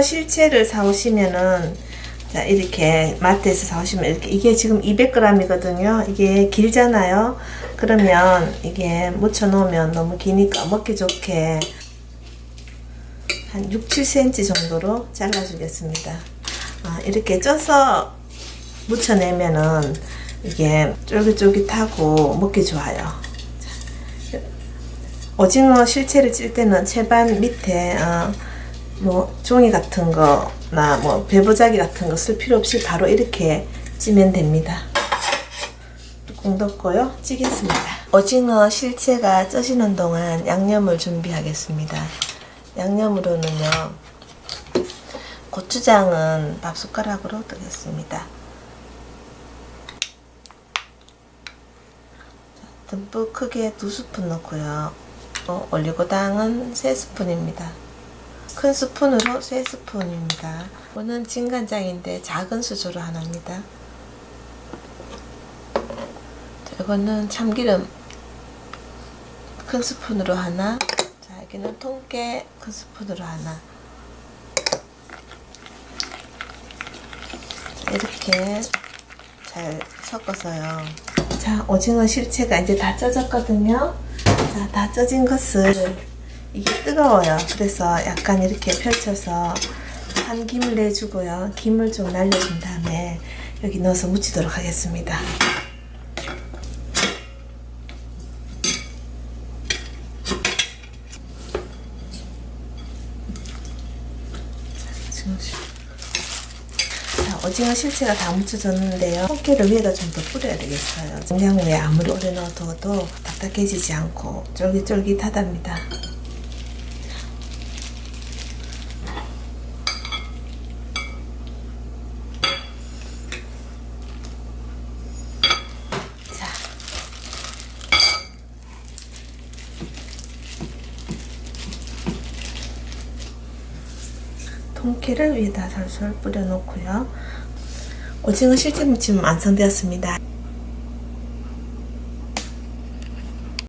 실체를 사오시면은 자 이렇게 마트에서 사오시면 이렇게 이게 지금 200g이거든요. 이게 길잖아요. 그러면 이게 묻혀 놓으면 너무 기니까 먹기 좋게 한 6, 7cm 정도로 잘라 주겠습니다. 아, 이렇게 쪄서 묻혀내면은 이게 쫄깃쫄깃하고 먹기 좋아요. 오징어 실체를 찔 때는 채반 밑에 어, 뭐 종이 같은 거나 뭐 배부자기 같은 거 쓸 필요 없이 바로 이렇게 찌면 됩니다. 뚜껑 덮고요. 찌겠습니다. 오징어 실체가 쪄지는 동안 양념을 준비하겠습니다. 양념으로는요. 고추장은 밥 숟가락으로 뜨겠습니다. 듬뿍 크게 두 스푼 넣고요. 어, 올리고당은 세 스푼입니다. 큰 스푼으로 세 스푼입니다. 이거는 진간장인데 작은 수저로 하나입니다. 자, 이거는 참기름 큰 스푼으로 하나. 자, 여기는 통깨 큰 스푼으로 하나. 자, 이렇게 잘 섞어서요. 자, 오징어 실체가 이제 다 쪄졌거든요. 자, 다 쪄진 것을 이게 뜨거워요. 그래서 약간 이렇게 펼쳐서 한 김을 내주고요. 김을 좀 날려준 다음에 여기 넣어서 묻히도록 하겠습니다. 자, 오징어 실체가 다 묻혀졌는데요. 통깨를 위에다 좀 더 뿌려야 되겠어요. 냉장고에 아무리 오래 넣어둬도 딱딱해지지 않고 쫄깃쫄깃하답니다. 자. 통깨를 위에다 솔솔 뿌려놓고요. 오징어 실제 무침 완성되었습니다.